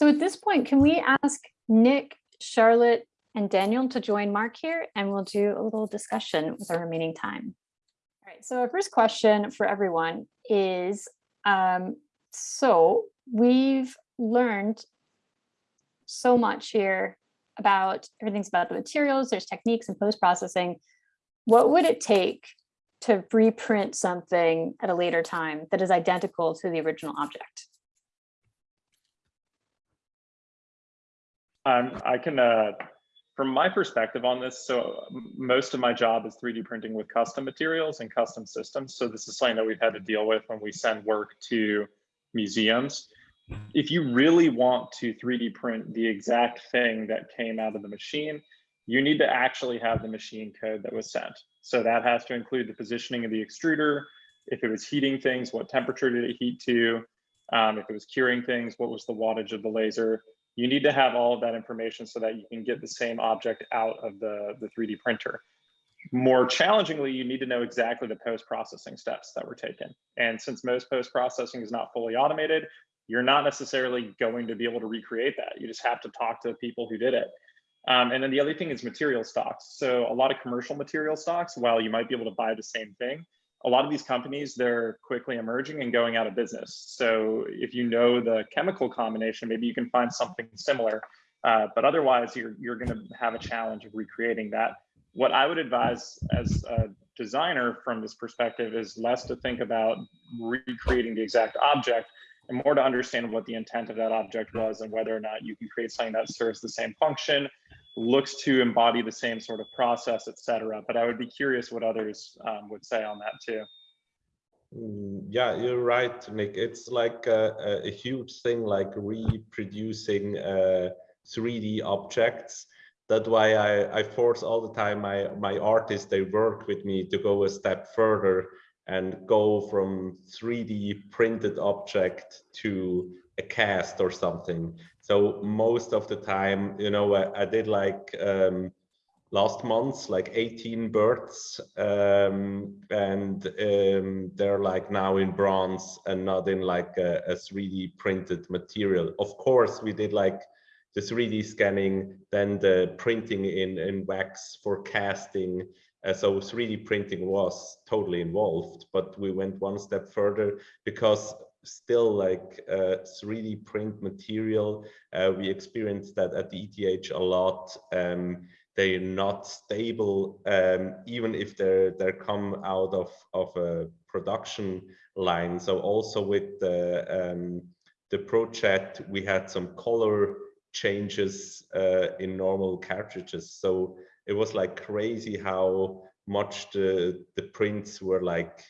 So at this point, can we ask Nick, Charlotte, and Daniel to join Mark here and we'll do a little discussion with our remaining time. All right, so our first question for everyone is, um, so we've learned so much here about everything's about the materials, there's techniques and post-processing. What would it take to reprint something at a later time that is identical to the original object? Um, I can, uh, from my perspective on this, so most of my job is 3D printing with custom materials and custom systems. So this is something that we've had to deal with when we send work to museums. If you really want to 3D print the exact thing that came out of the machine, you need to actually have the machine code that was sent. So that has to include the positioning of the extruder, if it was heating things, what temperature did it heat to, um, if it was curing things, what was the wattage of the laser, you need to have all of that information so that you can get the same object out of the, the 3D printer. More challengingly, you need to know exactly the post-processing steps that were taken. And since most post-processing is not fully automated, you're not necessarily going to be able to recreate that. You just have to talk to the people who did it. Um, and then the other thing is material stocks. So a lot of commercial material stocks, while you might be able to buy the same thing, a lot of these companies, they're quickly emerging and going out of business. So if you know the chemical combination, maybe you can find something similar. Uh, but otherwise, you're, you're going to have a challenge of recreating that. What I would advise as a designer from this perspective is less to think about recreating the exact object and more to understand what the intent of that object was and whether or not you can create something that serves the same function looks to embody the same sort of process, et cetera. But I would be curious what others um, would say on that too. Mm, yeah, you're right, Nick. It's like a, a huge thing, like reproducing uh, 3D objects. That's why I, I force all the time my, my artists, they work with me to go a step further and go from 3D printed object to a cast or something. So most of the time, you know, I, I did like um, last month, like 18 birds, um, and um, they're like now in bronze and not in like a, a 3D printed material. Of course, we did like the 3D scanning, then the printing in, in wax for casting. Uh, so 3D printing was totally involved, but we went one step further because still like uh, 3D print material. Uh, we experienced that at the ETH a lot. Um, they're not stable, um, even if they're they come out of of a production line. So also with the um, the project, we had some color changes uh, in normal cartridges. So it was like crazy how much the the prints were like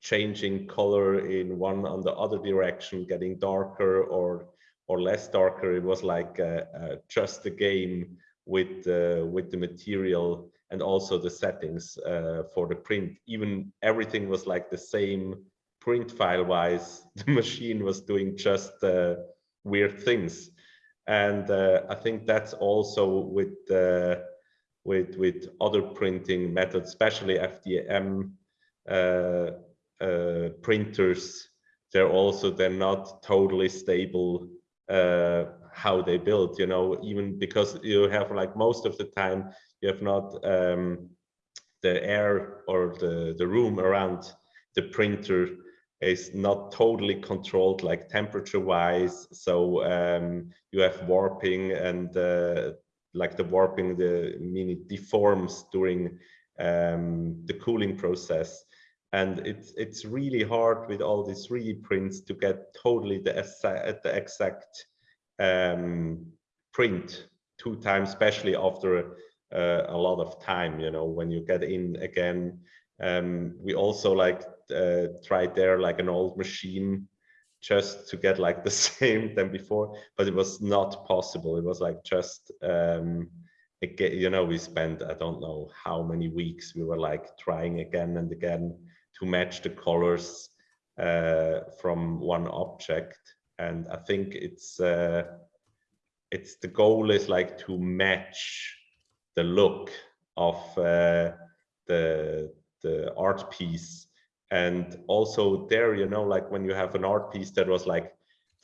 changing color in one on the other direction, getting darker or or less darker. It was like uh, uh, just a game with uh, with the material and also the settings uh, for the print. Even everything was like the same print file wise. The machine was doing just uh, weird things, and uh, I think that's also with with with other printing methods, especially FDM uh, printers, they're also they're not totally stable uh, how they build. You know, even because you have like most of the time you have not um, the air or the the room around the printer is not totally controlled like temperature wise so um, you have warping and uh, like the warping the meaning deforms during um, the cooling process and it's it's really hard with all these 3D prints to get totally the, the exact um, print two times, especially after uh, a lot of time. You know, when you get in again, um, we also like uh, tried there like an old machine just to get like the same than before, but it was not possible. It was like just um, again, you know, we spent I don't know how many weeks we were like trying again and again to match the colors uh, from one object. And I think it's uh, it's the goal is like to match the look of uh, the the art piece and also there you know like when you have an art piece that was like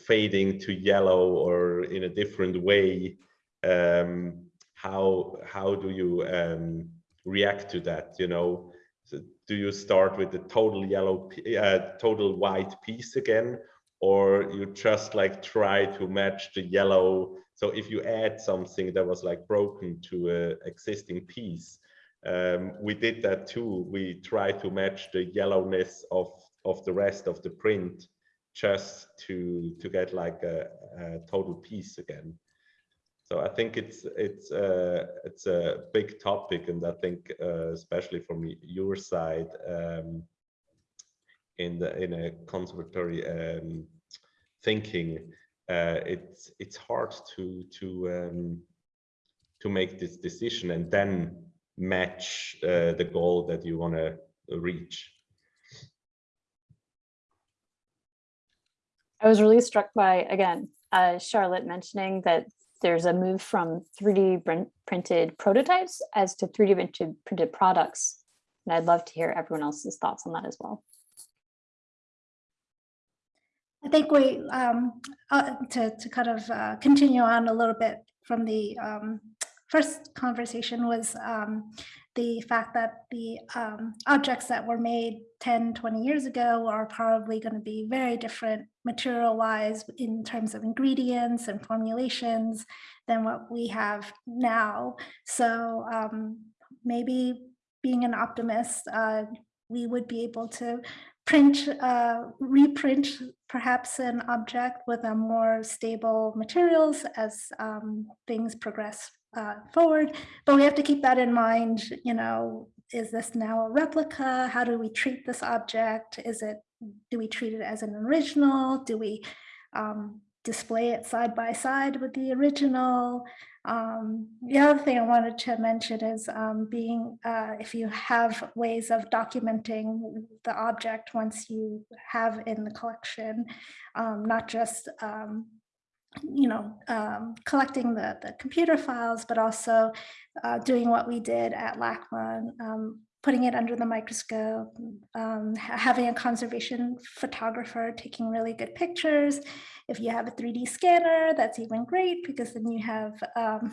fading to yellow or in a different way, um, how how do you um, react to that? You know, so do you start with the total yellow, uh, total white piece again, or you just like try to match the yellow? So if you add something that was like broken to a existing piece, um, we did that too. We try to match the yellowness of of the rest of the print just to to get like a, a total piece again. So I think it's it's uh, it's a big topic, and I think uh, especially from your side um, in the in a conservatory um, thinking, uh, it's it's hard to to um, to make this decision and then match uh, the goal that you want to reach. I was really struck by, again, uh, Charlotte mentioning that there's a move from 3D printed prototypes as to 3D printed, printed products. And I'd love to hear everyone else's thoughts on that as well. I think we, um, uh, to, to kind of uh, continue on a little bit from the um, first conversation was um, the fact that the um, objects that were made 10, 20 years ago are probably going to be very different material wise in terms of ingredients and formulations than what we have now. So um, maybe being an optimist, uh, we would be able to print, uh, reprint perhaps an object with a more stable materials as um, things progress uh, forward. But we have to keep that in mind, you know, is this now a replica? How do we treat this object? Is it, do we treat it as an original? Do we um, display it side by side with the original? Um, the other thing I wanted to mention is um, being, uh, if you have ways of documenting the object once you have in the collection, um, not just um, you know, um, collecting the, the computer files, but also uh, doing what we did at LACMA, um, putting it under the microscope, um, having a conservation photographer taking really good pictures. If you have a 3D scanner, that's even great because then you have um,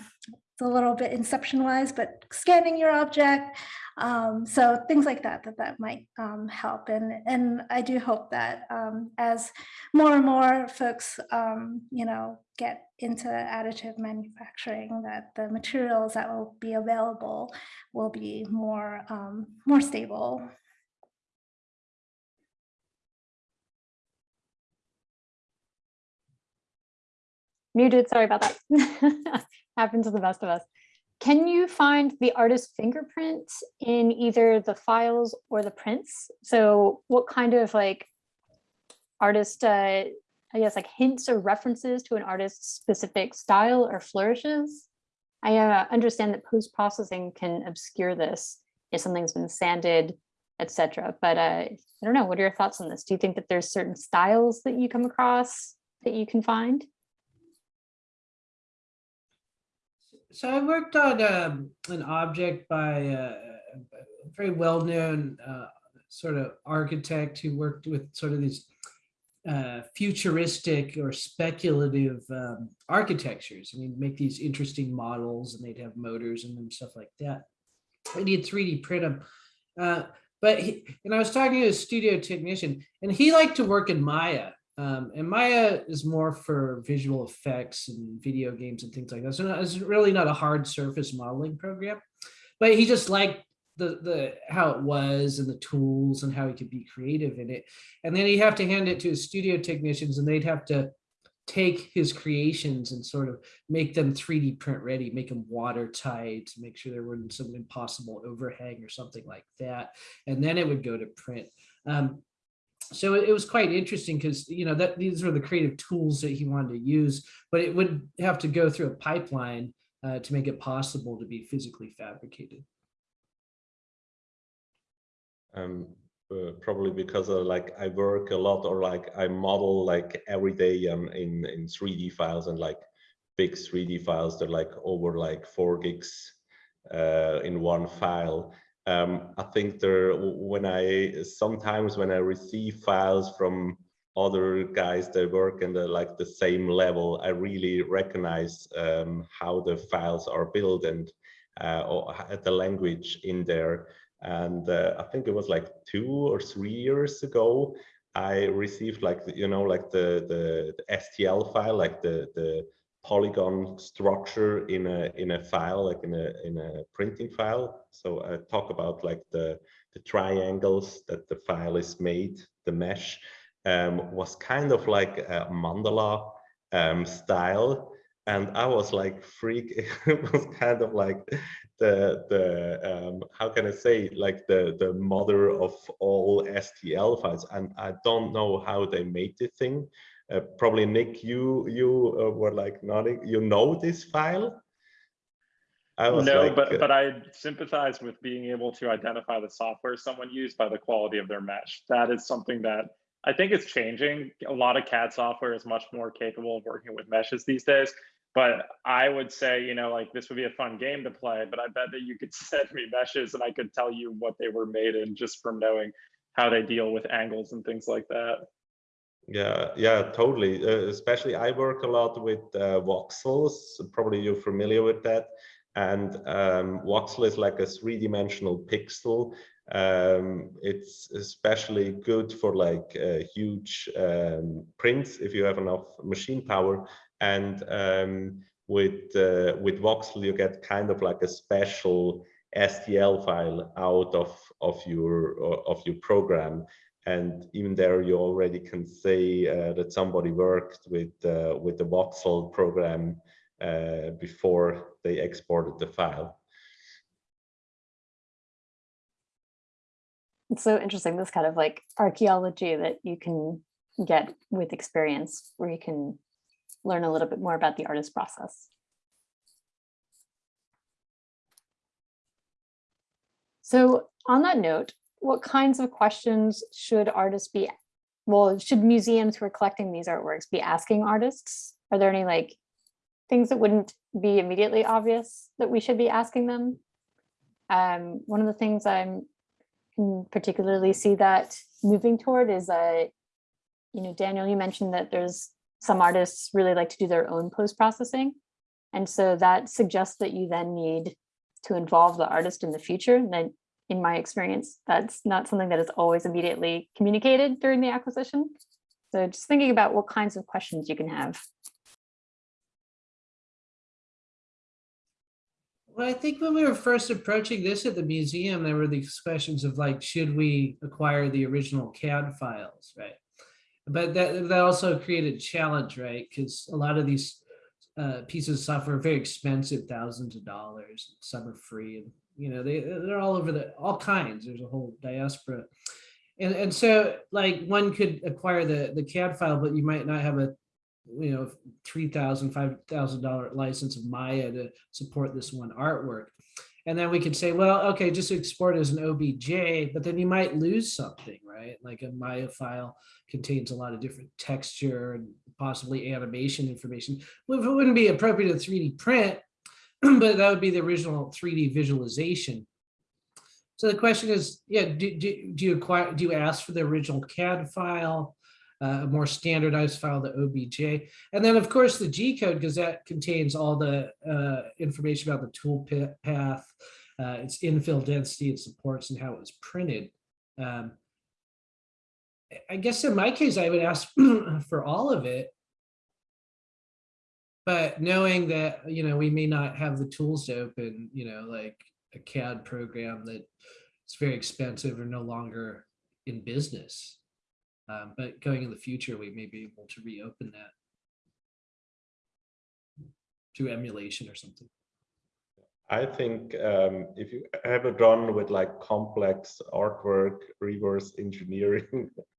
it's a little bit inception wise, but scanning your object. Um, so things like that, that that might um, help. And, and I do hope that um, as more and more folks, um, you know, get into additive manufacturing, that the materials that will be available will be more, um, more stable. Muted, sorry about that. Happens to the best of us. Can you find the artist's fingerprint in either the files or the prints? So what kind of like artist, uh, I guess like hints or references to an artist's specific style or flourishes? I uh, understand that post-processing can obscure this if something's been sanded, etc. But uh, I don't know, what are your thoughts on this? Do you think that there's certain styles that you come across that you can find? So I worked on um, an object by uh, a very well-known uh, sort of architect who worked with sort of these uh, futuristic or speculative um, architectures. I mean, make these interesting models and they'd have motors them, stuff like that. I did 3D print them. Uh, but he, and I was talking to a studio technician and he liked to work in Maya. Um, and Maya is more for visual effects and video games and things like that. So it's really not a hard surface modeling program, but he just liked the the how it was and the tools and how he could be creative in it. And then he'd have to hand it to his studio technicians and they'd have to take his creations and sort of make them 3D print ready, make them watertight, make sure there wasn't some impossible overhang or something like that. And then it would go to print. Um, so it was quite interesting because you know that these were the creative tools that he wanted to use but it would have to go through a pipeline uh, to make it possible to be physically fabricated. Um uh, probably because like i work a lot or like i model like every day um, in in 3d files and like big 3d files they're like over like four gigs uh, in one file um, I think there, when I, sometimes when I receive files from other guys that work in the like the same level, I really recognize um, how the files are built and uh, or the language in there. And uh, I think it was like two or three years ago, I received like you know like the the, the STL file, like the the polygon structure in a in a file, like in a in a printing file. So I talk about like the the triangles that the file is made, the mesh um, was kind of like a mandala um, style. And I was like freak, it was kind of like the, the um, how can I say, like the, the mother of all STL files. And I don't know how they made the thing. Uh, probably Nick, you you uh, were like nodding, you know this file? I was No, like, but uh, but I sympathize with being able to identify the software someone used by the quality of their mesh. That is something that I think is changing. A lot of CAD software is much more capable of working with meshes these days. But I would say, you know, like this would be a fun game to play, but I bet that you could send me meshes and I could tell you what they were made in just from knowing how they deal with angles and things like that. Yeah, yeah, totally. Uh, especially I work a lot with uh, voxels. Probably you're familiar with that. And um, voxel is like a three-dimensional pixel. Um, it's especially good for like uh, huge um, prints if you have enough machine power. And um, with uh, with voxel, you get kind of like a special STL file out of of your of your program and even there you already can say uh, that somebody worked with uh, with the voxel program uh, before they exported the file It's so interesting, this kind of like archaeology that you can get with experience, where you can learn a little bit more about the artist process. So on that note, what kinds of questions should artists be, well, should museums who are collecting these artworks be asking artists? Are there any like things that wouldn't be immediately obvious that we should be asking them? Um, one of the things I'm particularly see that moving toward is uh, you know, Daniel, you mentioned that there's some artists really like to do their own post-processing. And so that suggests that you then need to involve the artist in the future. And then in my experience, that's not something that is always immediately communicated during the acquisition. So just thinking about what kinds of questions you can have. Well, I think when we were first approaching this at the museum, there were these questions of like, should we acquire the original CAD files, right? But that, that also created challenge, right? Because a lot of these uh, pieces of software are very expensive, thousands of dollars. Some are free, and you know they they're all over the all kinds. There's a whole diaspora, and and so like one could acquire the the CAD file, but you might not have a you know three thousand five thousand dollar license of Maya to support this one artwork. And then we could say, well, okay, just export as an OBJ, but then you might lose something, right? Like a Maya file contains a lot of different texture and possibly animation information. Well, it wouldn't be appropriate to 3D print, but that would be the original 3D visualization. So the question is, yeah, do, do, do you acquire, do you ask for the original CAD file? uh, a more standardized file, the OBJ. And then of course the G code, because that contains all the uh, information about the tool path, uh, its infill density, its supports and how it was printed. Um, I guess in my case, I would ask for all of it. But knowing that, you know, we may not have the tools to open, you know, like a CAD program that it's very expensive or no longer in business. Um, but going in the future, we may be able to reopen that through emulation or something. I think um, if you ever done with like complex artwork, reverse engineering,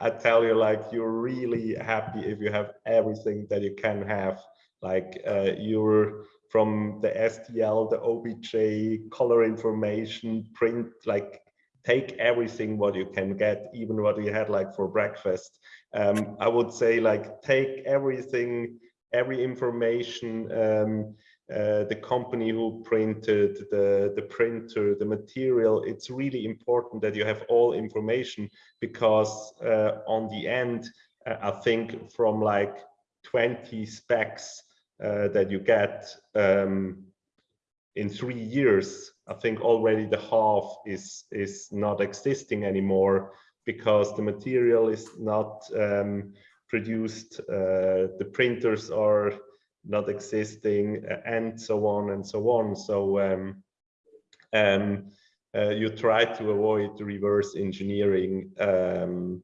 I tell you, like you're really happy if you have everything that you can have. Like uh, you're from the STL, the OBJ, color information, print, like take everything what you can get, even what you had like for breakfast. Um, I would say like take everything, every information, um, uh, the company who printed the, the printer, the material, it's really important that you have all information because uh, on the end, uh, I think from like 20 specs uh, that you get um, in three years, I think already the half is, is not existing anymore because the material is not um, produced, uh, the printers are not existing, and so on and so on. So um, um, uh, you try to avoid reverse engineering, um,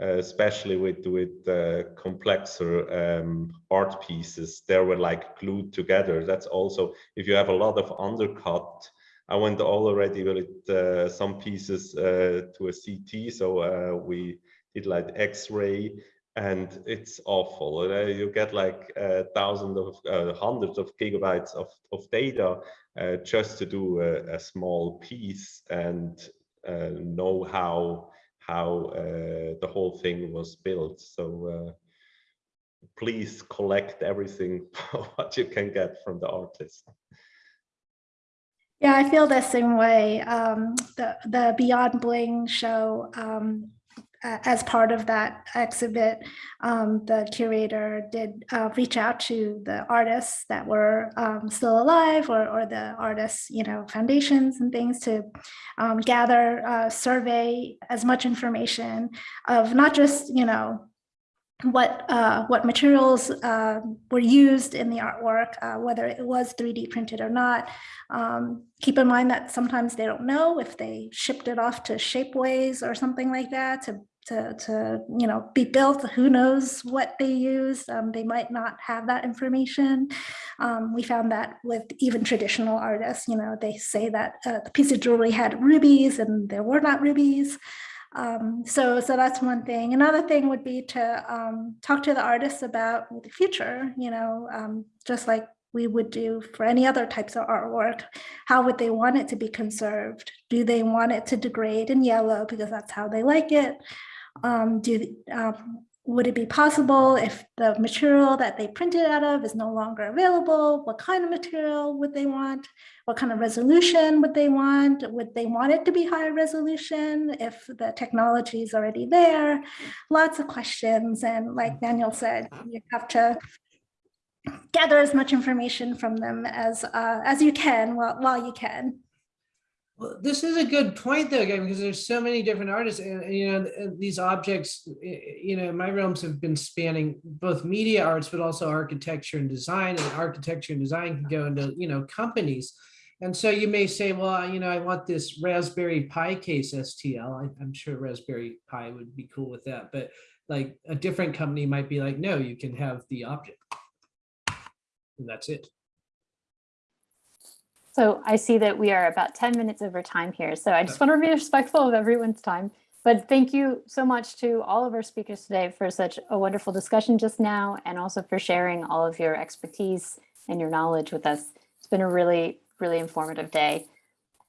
uh, especially with with uh, complexer um, art pieces. They were like glued together. That's also if you have a lot of undercut. I went all already with uh, some pieces uh, to a CT, so uh, we did like X-ray and it's awful. Uh, you get like uh, thousands of uh, hundreds of gigabytes of, of data uh, just to do a, a small piece and uh, know how how the whole thing was built. So please collect everything what you can get from the artist. Yeah, I feel the same way. Um, the the Beyond Bling show um, as part of that exhibit, um, the curator did uh, reach out to the artists that were um, still alive or, or the artists, you know, foundations and things to um, gather, uh, survey as much information of not just, you know, what uh, what materials uh, were used in the artwork, uh, whether it was 3D printed or not. Um, keep in mind that sometimes they don't know if they shipped it off to Shapeways or something like that to to, to you know be built who knows what they use um, they might not have that information um, we found that with even traditional artists you know they say that uh, the piece of jewelry had rubies and there were not rubies um, so so that's one thing another thing would be to um, talk to the artists about the future you know um, just like we would do for any other types of artwork. How would they want it to be conserved? Do they want it to degrade in yellow because that's how they like it? Um, do, um, would it be possible if the material that they printed out of is no longer available? What kind of material would they want? What kind of resolution would they want? Would they want it to be higher resolution if the technology is already there? Lots of questions. And like Daniel said, you have to gather as much information from them as uh, as you can while, while you can. Well, this is a good point though, again, because there's so many different artists and, and, you know, uh, these objects, you know, my realms have been spanning both media arts, but also architecture and design and architecture and design can go into, you know, companies. And so you may say, well, you know, I want this Raspberry Pi case STL. I, I'm sure Raspberry Pi would be cool with that, but like a different company might be like, no, you can have the object. And that's it. So I see that we are about 10 minutes over time here. So I just want to be respectful of everyone's time. But thank you so much to all of our speakers today for such a wonderful discussion just now and also for sharing all of your expertise and your knowledge with us. It's been a really, really informative day.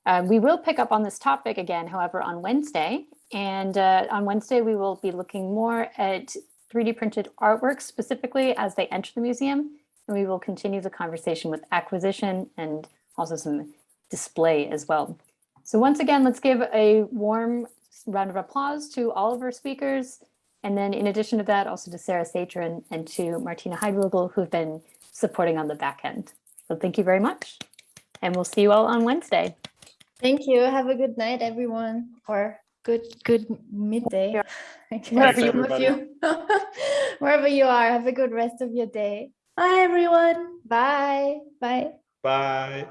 Uh, we will pick up on this topic again, however, on Wednesday. And uh, on Wednesday, we will be looking more at 3D printed artworks specifically as they enter the museum. And we will continue the conversation with acquisition and also some display as well. So once again, let's give a warm round of applause to all of our speakers. And then in addition to that, also to Sarah Satrin and to Martina Heidwigel, who've been supporting on the back end. So thank you very much. And we'll see you all on Wednesday. Thank you. Have a good night, everyone, or good good midday. Wherever Some you- of you, wherever you are, have a good rest of your day. Bye, everyone. Bye. Bye. Bye.